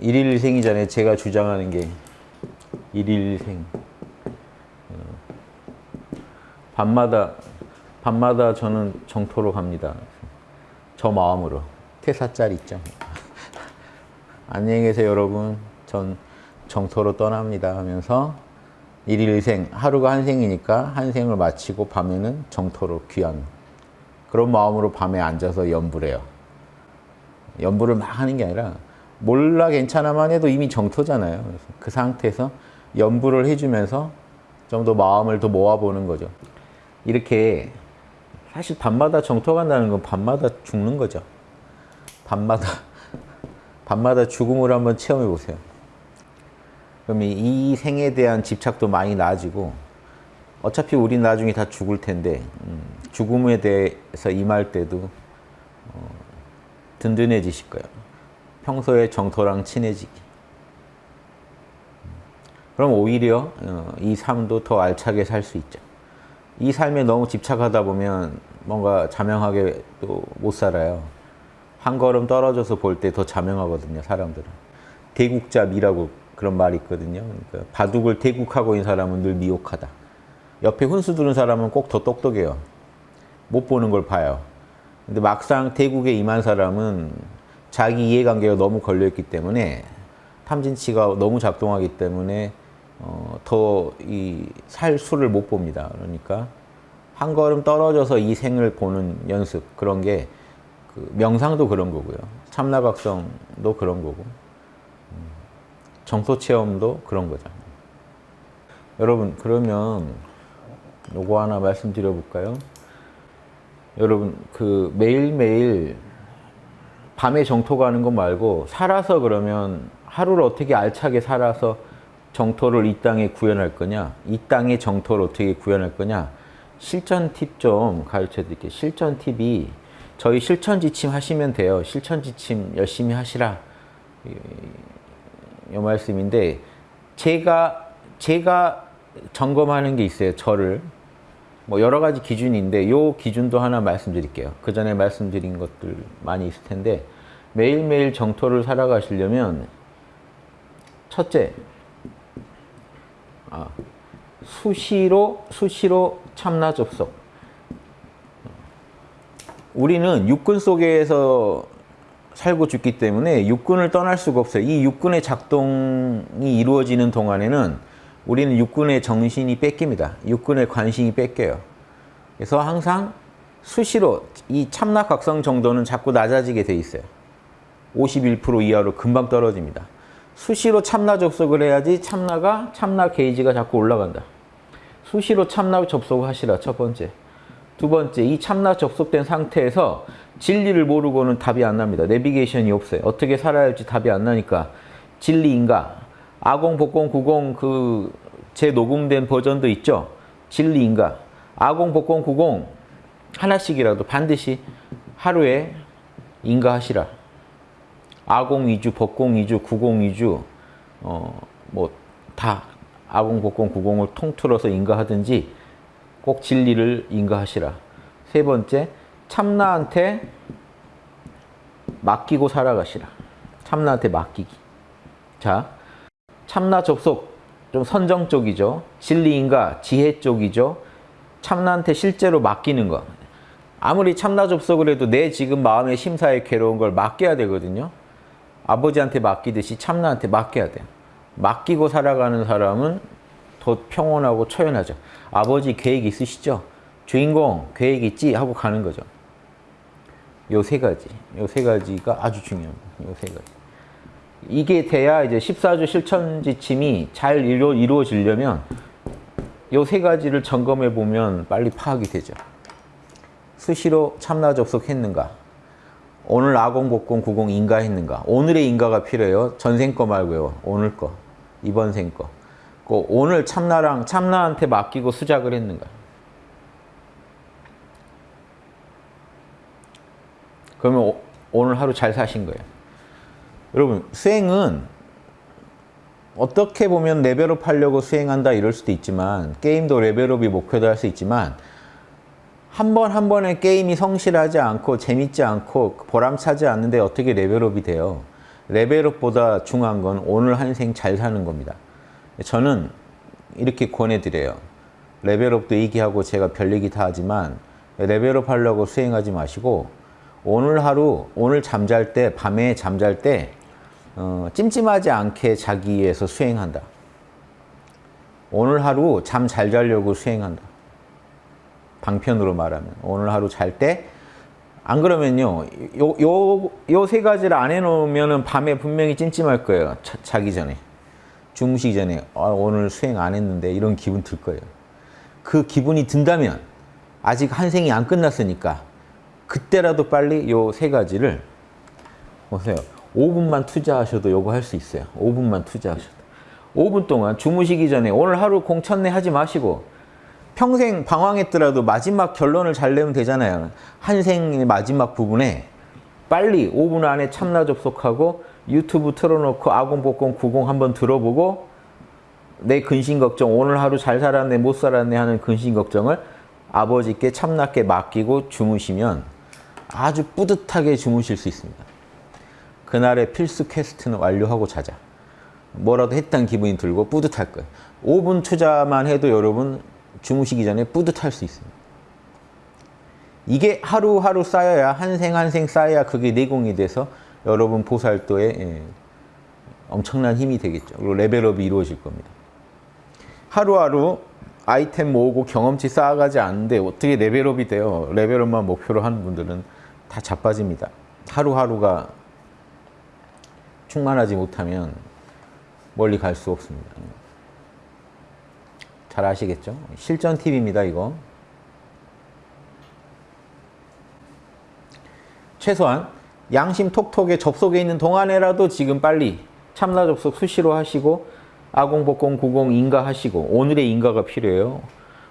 일일생이잖아요. 제가 주장하는 게 일일생. 어, 밤마다 밤마다 저는 정토로 갑니다. 저 마음으로 퇴사짤 있죠. 안녕히 계세요 여러분. 전 정토로 떠납니다 하면서 일일생 하루가 한 생이니까 한 생을 마치고 밤에는 정토로 귀한 그런 마음으로 밤에 앉아서 연불해요. 연불을 막 하는 게 아니라 몰라 괜찮아만 해도 이미 정토잖아요. 그래서 그 상태에서 연불을 해주면서 좀 더 마음을 더 모아보는 거죠. 이렇게 사실 밤마다 정토 간다는 건 밤마다 죽는 거죠. 밤마다 밤마다 죽음을 한번 체험해 보세요. 그럼 이 생에 대한 집착도 많이 나아지고 어차피 우린 나중에 다 죽을 텐데 음, 죽음에 대해서 임할 때도 어, 든든해지실 거예요. 평소에 정토랑 친해지기. 그럼 오히려 어, 이 삶도 더 알차게 살 수 있죠. 이 삶에 너무 집착하다 보면 뭔가 자명하게 또 못 살아요. 한 걸음 떨어져서 볼 때 더 자명하거든요, 사람들은. 대국자미라고 그런 말이 있거든요. 그러니까 바둑을 대국하고 있는 사람은 늘 미혹하다. 옆에 훈수 두는 사람은 꼭 더 똑똑해요. 못 보는 걸 봐요. 근데 막상 대국에 임한 사람은 자기 이해관계가 너무 걸려있기 때문에 탐진치가 너무 작동하기 때문에 어, 더 이 살 수를 못 봅니다. 그러니까 한 걸음 떨어져서 이 생을 보는 연습 그런 게 그 명상도 그런 거고요. 참나각성도 그런 거고 음, 정토 체험도 그런 거죠. 여러분 그러면 요거 하나 말씀드려 볼까요? 여러분 그 매일매일 밤에 정토 가는 거 말고 살아서 그러면 하루를 어떻게 알차게 살아서 정토를 이 땅에 구현할 거냐 이 땅의 정토를 어떻게 구현할 거냐 실전 팁 좀 가르쳐 드릴게요. 실전 팁이 저희 실천 지침 하시면 돼요. 실천 지침 열심히 하시라. 이, 이 말씀인데 제가 제가 점검하는 게 있어요. 저를 뭐 여러 가지 기준인데 요 기준도 하나 말씀드릴게요. 그 전에 말씀드린 것들 많이 있을 텐데 매일매일 정토를 살아가시려면 첫째 아, 수시로 수시로 참나 접속 우리는 육군 속에서 살고 죽기 때문에 육군을 떠날 수가 없어요. 이 육군의 작동이 이루어지는 동안에는 우리는 육군의 정신이 뺏깁니다. 육군의 관심이 뺏겨요. 그래서 항상 수시로 이 참나각성 정도는 자꾸 낮아지게 돼 있어요. 51% 이하로 금방 떨어집니다. 수시로 참나 접속을 해야지 참나가 참나 게이지가 자꾸 올라간다. 수시로 참나 접속하시라 첫 번째. 두 번째, 이 참나 접속된 상태에서 진리를 모르고는 답이 안 납니다. 내비게이션이 없어요. 어떻게 살아야 할지 답이 안 나니까 진리인가? 아공, 복공, 구공 그 재녹음된 버전도 있죠? 진리인가? 아공, 복공, 구공 하나씩이라도 반드시 하루에 인가하시라. 아공 위주, 복공 위주, 구공 위주 어, 뭐 다 아공, 복공, 구공을 통틀어서 인가하든지 꼭 진리를 인가하시라. 세 번째, 참나한테 맡기고 살아가시라. 참나한테 맡기기. 자, 참나 접속 좀 선정 쪽이죠. 진리인가 지혜 쪽이죠. 참나한테 실제로 맡기는 거. 아무리 참나 접속을 해도 내 지금 마음의 심사에 괴로운 걸 맡겨야 되거든요. 아버지한테 맡기듯이 참나한테 맡겨야 돼요. 맡기고 살아가는 사람은 더 평온하고 초연하죠. 아버지 계획 있으시죠? 주인공 계획 있지? 하고 가는 거죠. 요 세 가지. 요 세 가지가 아주 중요합니다. 요 세 가지. 이게 돼야 이제 14주 실천 지침이 잘 이루, 이루어지려면 요 세 가지를 점검해 보면 빨리 파악이 되죠. 수시로 참나 접속했는가? 오늘 아공, 복공, 구공 인가 했는가? 오늘의 인가가 필요해요. 전생 거 말고요. 오늘 거, 이번 생 거. 그 오늘 참나랑 참나한테 맡기고 수작을 했는가? 그러면 오, 오늘 하루 잘 사신 거예요. 여러분 수행은 어떻게 보면 레벨업 하려고 수행한다 이럴 수도 있지만 게임도 레벨업이 목표도 할수 있지만 한 번 한 번의 게임이 성실하지 않고 재밌지 않고 보람차지 않는데 어떻게 레벨업이 돼요. 레벨업보다 중요한 건 오늘 한 생 잘 사는 겁니다. 저는 이렇게 권해드려요. 레벨업도 얘기하고 제가 별 얘기 다 하지만 레벨업 하려고 수행하지 마시고 오늘 하루, 오늘 잠잘 때, 밤에 잠잘 때 어, 찜찜하지 않게 자기 위해서 수행한다. 오늘 하루 잠 잘 자려고 수행한다. 방편으로 말하면 오늘 하루 잘 때? 안 그러면요. 요 요 요 세 가지를 안 해놓으면은 밤에 분명히 찜찜할 거예요. 자, 기 전에. 주무시기 전에. 아, 오늘 수행 안 했는데 이런 기분 들 거예요. 그 기분이 든다면 아직 한 생이 안 끝났으니까 그때라도 빨리 요 세 가지를 보세요. 5분만 투자하셔도 요거 할 수 있어요. 5분만 투자하셔도. 5분 동안 주무시기 전에 오늘 하루 공천내 하지 마시고 평생 방황했더라도 마지막 결론을 잘 내면 되잖아요. 한 생의 마지막 부분에 빨리 5분 안에 참나 접속하고 유튜브 틀어놓고 아공복공 90 한번 들어보고 내 근심 걱정 오늘 하루 잘 살았네 못 살았네 하는 근심 걱정을 아버지께 참나께 맡기고 주무시면 아주 뿌듯하게 주무실 수 있습니다. 그날의 필수 quest는 완료하고 자자. 뭐라도 했다는 기분이 들고 뿌듯할 거예요. 5분 투자만 해도 여러분 주무시기 전에 뿌듯할 수 있습니다. 이게 하루하루 쌓여야 한 생 한 생 쌓여야 그게 내공이 돼서 여러분 보살도에 예, 엄청난 힘이 되겠죠. 그리고 level up이 이루어질 겁니다. 하루하루 아이템 모으고 경험치 쌓아가지 않는데 어떻게 level up이 돼요? level up만 목표로 하는 분들은 다 자빠집니다. 하루하루가 충만하지 못하면 멀리 갈 수 없습니다. 잘 아시겠죠? 실전 팁입니다, 이거. 최소한 양심 톡톡에 접속해 있는 동안에라도 지금 빨리 참나 접속 수시로 하시고 아공복공 90 인가 하시고 오늘의 인가가 필요해요.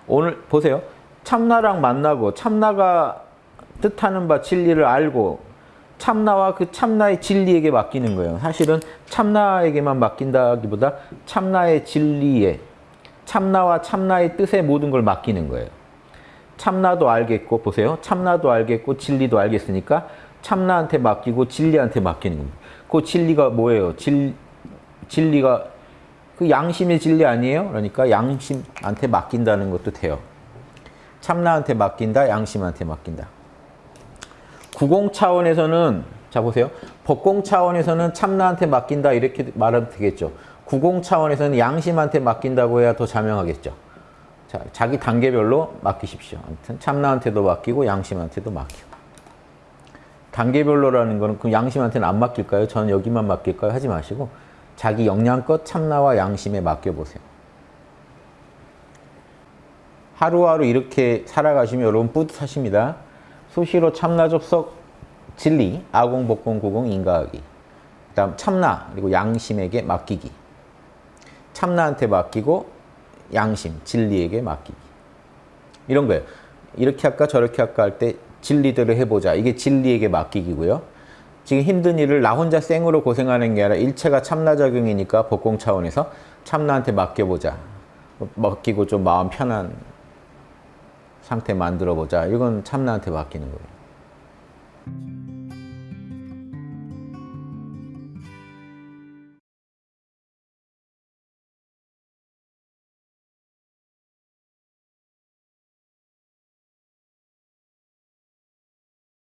오늘 보세요. 참나랑 만나고 참나가 뜻하는 바 진리를 알고 참나와 그 참나의 진리에게 맡기는 거예요. 사실은 참나에게만 맡긴다기보다 참나의 진리에 참나와 참나의 뜻에 모든 걸 맡기는 거예요. 참나도 알겠고 보세요. 참나도 알겠고 진리도 알겠으니까 참나한테 맡기고 진리한테 맡기는 겁니다. 그 진리가 뭐예요? 진, 진리가 그 양심의 진리 아니에요? 그러니까 양심한테 맡긴다는 것도 돼요. 참나한테 맡긴다, 양심한테 맡긴다. 구공 차원에서는 자 보세요. 법공 차원에서는 참나한테 맡긴다 이렇게 말하면 되겠죠. 구공 차원에서는 양심한테 맡긴다고 해야 더 자명하겠죠. 자, 자기 단계별로 맡기십시오. 아무튼 참나한테도 맡기고 양심한테도 맡기고. 단계별로라는 거는 그 양심한테는 안 맡길까요? 저는 여기만 맡길까요? 하지 마시고 자기 역량껏 참나와 양심에 맡겨보세요. 하루하루 이렇게 살아가시면 여러분 뿌듯하십니다. 수시로 참나 접속 진리, 아공 복공 구공 인가하기. 그 다음 참나, 그리고 양심에게 맡기기. 참나한테 맡기고 양심, 진리에게 맡기기. 이런 거예요. 이렇게 할까 저렇게 할까 할 때 진리대로 해보자. 이게 진리에게 맡기기고요. 지금 힘든 일을 나 혼자 생으로 고생하는 게 아니라 일체가 참나작용이니까 법공 차원에서 참나한테 맡겨보자. 맡기고 좀 마음 편한 상태 만들어보자. 이건 참나한테 맡기는 거예요.